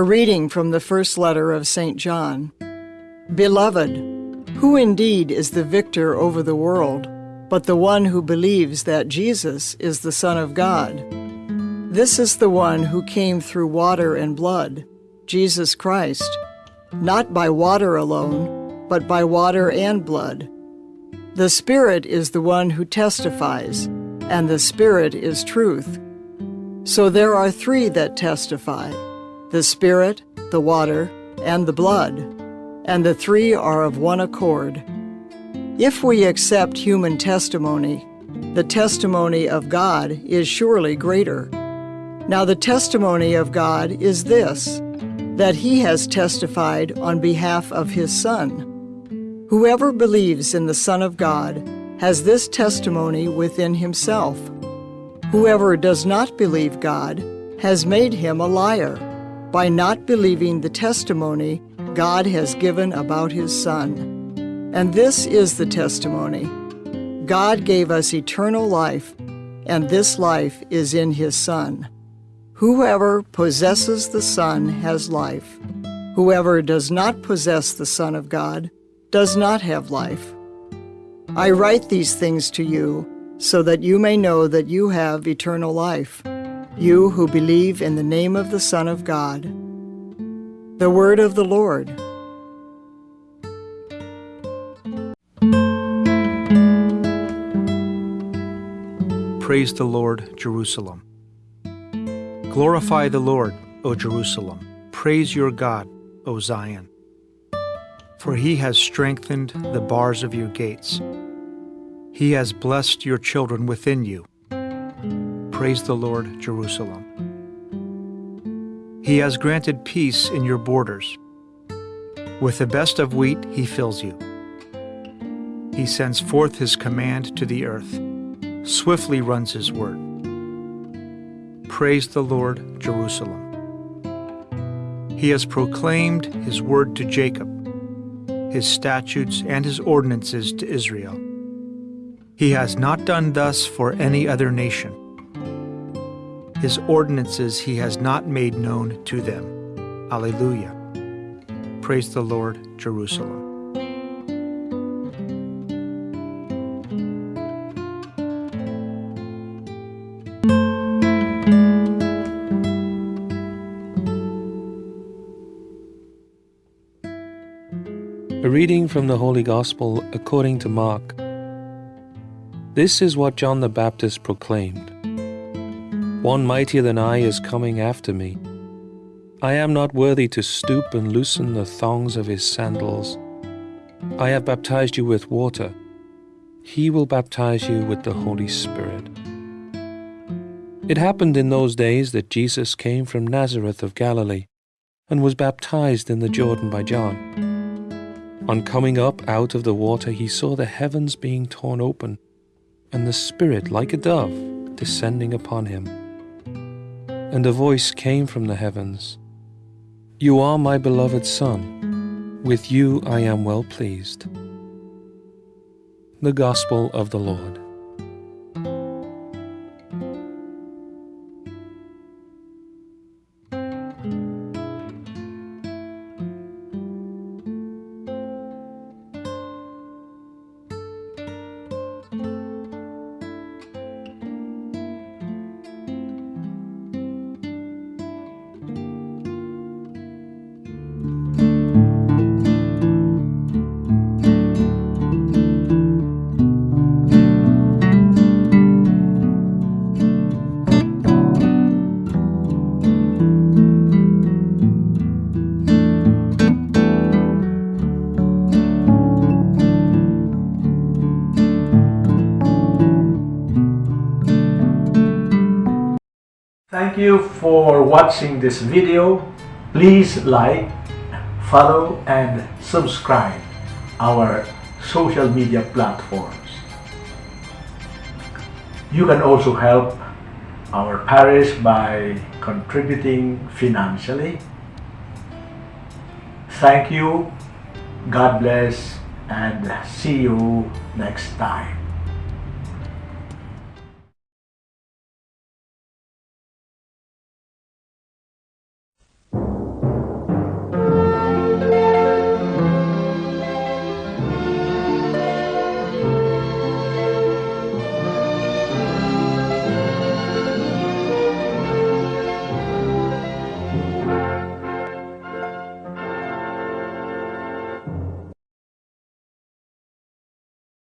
A reading from the first letter of St. John. Beloved, who indeed is the victor over the world, but the one who believes that Jesus is the Son of God? This is the one who came through water and blood, Jesus Christ, not by water alone, but by water and blood. The Spirit is the one who testifies, and the Spirit is truth. So there are three that testify the Spirit, the water, and the blood, and the three are of one accord. If we accept human testimony, the testimony of God is surely greater. Now, the testimony of God is this that He has testified on behalf of His Son. Whoever believes in the Son of God has this testimony within himself. Whoever does not believe God has made him a liar by not believing the testimony God has given about his Son. And this is the testimony God gave us eternal life, and this life is in his Son. Whoever possesses the Son has life. Whoever does not possess the Son of God does not have life. I write these things to you so that you may know that you have eternal life, you who believe in the name of the Son of God. The Word of the Lord. Praise the Lord, Jerusalem. Glorify the Lord, O Jerusalem. Praise your God, O Zion for he has strengthened the bars of your gates. He has blessed your children within you. Praise the Lord, Jerusalem. He has granted peace in your borders. With the best of wheat, he fills you. He sends forth his command to the earth. Swiftly runs his word. Praise the Lord, Jerusalem. He has proclaimed his word to Jacob his statutes, and his ordinances to Israel. He has not done thus for any other nation. His ordinances he has not made known to them. Alleluia. Praise the Lord, Jerusalem. A reading from the Holy Gospel according to Mark. This is what John the Baptist proclaimed One mightier than I is coming after me. I am not worthy to stoop and loosen the thongs of his sandals. I have baptized you with water. He will baptize you with the Holy Spirit. It happened in those days that Jesus came from Nazareth of Galilee and was baptized in the Jordan by John. On coming up out of the water, he saw the heavens being torn open, and the Spirit, like a dove, descending upon him. And a voice came from the heavens You are my beloved Son, with you I am well pleased. The Gospel of the Lord. Thank you for watching this video. Please like, follow and subscribe our social media platforms. You can also help our parish by contributing financially. Thank you, God bless, and see you next time.